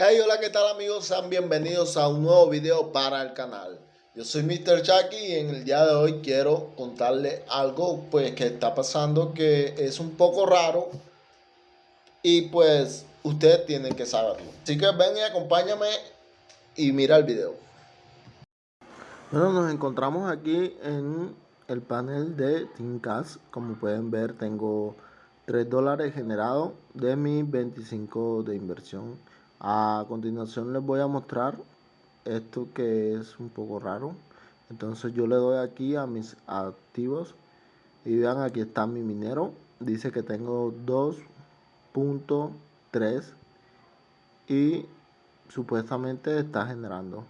Hey, hola, ¿qué tal amigos? Sean bienvenidos a un nuevo video para el canal. Yo soy Mr. Chucky y en el día de hoy quiero contarle algo pues que está pasando que es un poco raro y pues ustedes tienen que saberlo. Así que ven y acompáñame y mira el video. Bueno, nos encontramos aquí en el panel de Tincas. Como pueden ver, tengo 3 dólares generados de mis 25 de inversión. A continuación les voy a mostrar esto que es un poco raro. Entonces yo le doy aquí a mis activos y vean aquí está mi minero. Dice que tengo 2.3 y supuestamente está generando.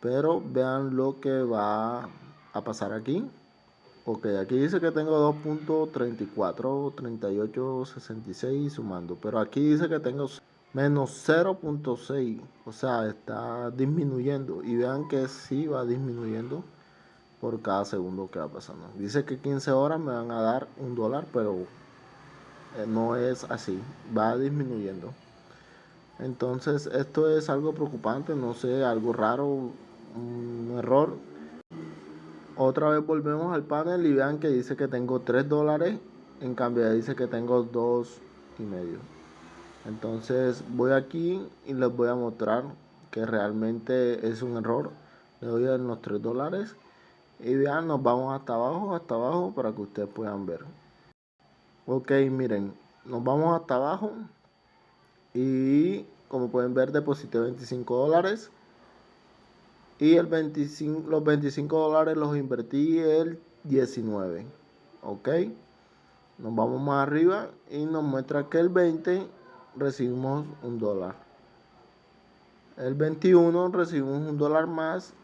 Pero vean lo que va a pasar aquí. Ok, aquí dice que tengo 2.34, 38, 66 sumando. Pero aquí dice que tengo menos 0.6 o sea está disminuyendo. Y vean que sí va disminuyendo por cada segundo que va pasando. Dice que 15 horas me van a dar un dólar pero eh, no es así. Va disminuyendo. Entonces esto es algo preocupante no sé algo raro un error. Otra vez volvemos al panel y vean que dice que tengo 3 dólares en cambio dice que tengo 2 y medio entonces voy aquí y les voy a mostrar que realmente es un error. Le doy a los 3 dólares y vean nos vamos hasta abajo hasta abajo para que ustedes puedan ver. Ok miren nos vamos hasta abajo y como pueden ver deposité 25 dólares. Y el 25, los 25 dólares los invertí el 19 ok. Nos vamos más arriba y nos muestra que el 20 recibimos un dólar. El 21 recibimos un dólar más.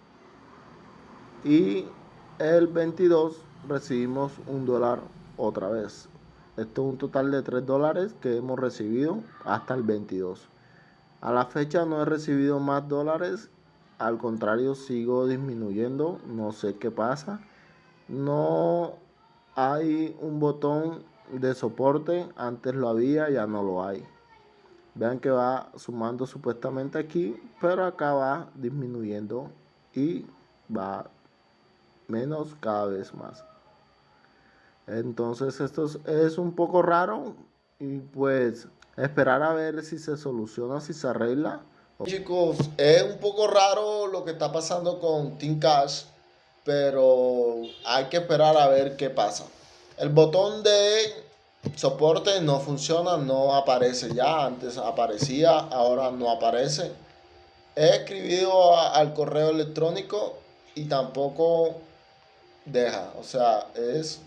Y el 22 recibimos un dólar otra vez. Esto es un total de 3 dólares que hemos recibido hasta el 22. A la fecha no he recibido más dólares. Al contrario, sigo disminuyendo. No sé qué pasa. No hay un botón de soporte. Antes lo había, ya no lo hay. Vean que va sumando supuestamente aquí, pero acá va disminuyendo y va menos cada vez más. Entonces esto es, un poco raro y pues esperar a ver si se soluciona, si se arregla. Chicos, es un poco raro lo que está pasando con Team Cash, pero hay que esperar a ver qué pasa. El botón de soporte no funciona, no aparece ya, antes aparecía, ahora no aparece. He escribido al correo electrónico y tampoco deja, o sea, es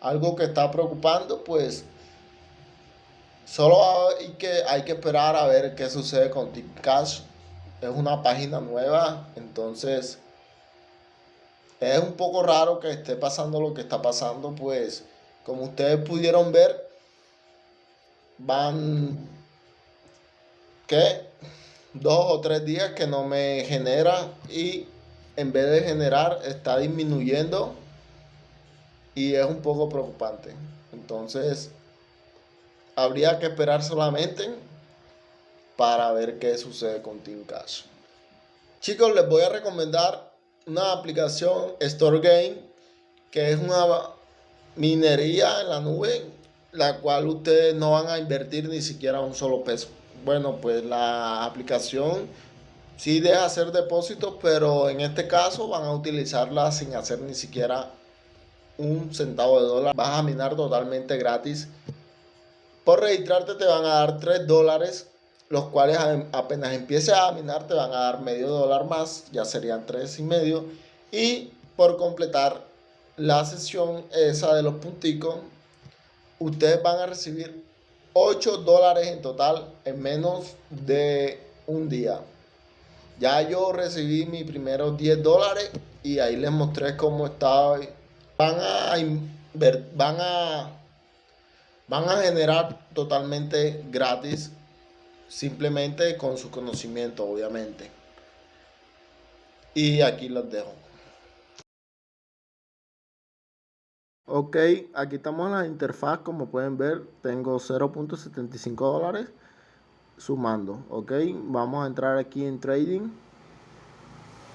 algo que está preocupando, pues solo hay que, hay que esperar a ver qué sucede con TipCash. Es una página nueva, entonces es un poco raro que esté pasando lo que está pasando, pues como ustedes pudieron ver, van, ¿qué? Dos o tres días que no me genera y en vez de generar está disminuyendo y es un poco preocupante. Entonces, habría que esperar solamente para ver qué sucede con Team Cash. Chicos, les voy a recomendar una aplicación Store Game que es una minería en la nube, la cual ustedes no van a invertir ni siquiera un solo peso. Bueno, pues la aplicación sí deja hacer depósitos, pero en este caso van a utilizarla sin hacer ni siquiera un centavo de dólar. Vas a minar totalmente gratis. Por registrarte te van a dar 3 dólares, los cuales apenas empieces a minar te van a dar medio dólar más, ya serían tres y medio. Y por completar la sesión esa de los punticos, ustedes van a recibir 8 dólares en total en menos de un día. Ya yo recibí mis primeros 10 dólares y ahí les mostré cómo estaba. Van a, van a, van a generar totalmente gratis, simplemente con su conocimiento, obviamente. Y aquí los dejo. Ok, aquí estamos en la interfaz, como pueden ver, tengo 0.75 dólares sumando, ok. Vamos a entrar aquí en trading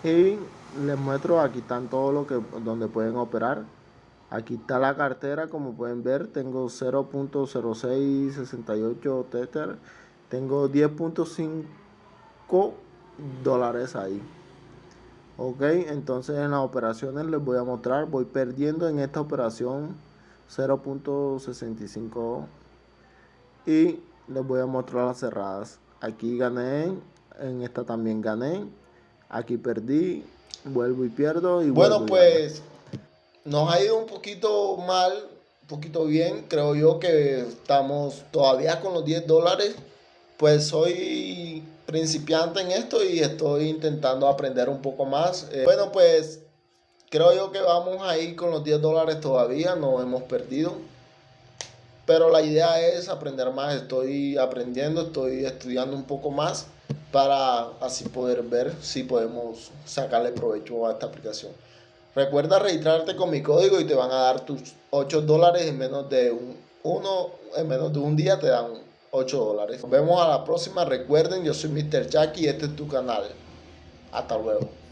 y les muestro, aquí están todos los que donde pueden operar. Aquí está la cartera, como pueden ver, tengo 0.0668 Tether, tengo 10.5 dólares ahí. Ok, entonces en las operaciones les voy a mostrar, voy perdiendo en esta operación 0.65 y les voy a mostrar las cerradas. Aquí gané, en esta también gané, aquí perdí, vuelvo y pierdo. Y bueno, pues nos ha ido un poquito mal, un poquito bien. Creo yo que estamos todavía con los 10 dólares. Pues soy principiante en esto y estoy intentando aprender un poco más. Eh, bueno, pues creo yo que vamos a ir con los 10 dólares todavía, no hemos perdido. Pero la idea es aprender más, estoy aprendiendo, estoy estudiando un poco más para así poder ver si podemos sacarle provecho a esta aplicación. Recuerda registrarte con mi código y te van a dar tus 8 dólares en menos de un, uno, en menos de un día te dan 8 dólares. Nos vemos a la próxima. Recuerden, yo soy Mr. Jackie y este es tu canal. Hasta luego.